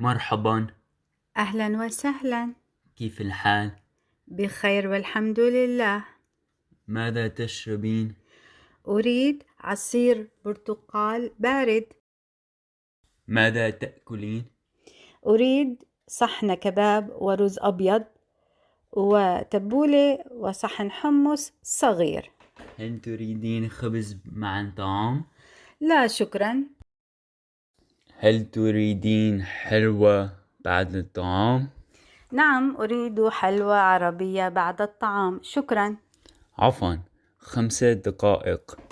مرحبا أهلا وسهلا كيف الحال؟ بخير والحمد لله ماذا تشربين؟ أريد عصير برتقال بارد ماذا تأكلين؟ أريد صحن كباب ورز أبيض وتبولة وصحن حمص صغير هل تريدين خبز مع طعام؟ لا شكرا هل تريدين حلوى بعد الطعام؟ نعم أريد حلوى عربية بعد الطعام. شكرا. عفوا خمسة دقائق.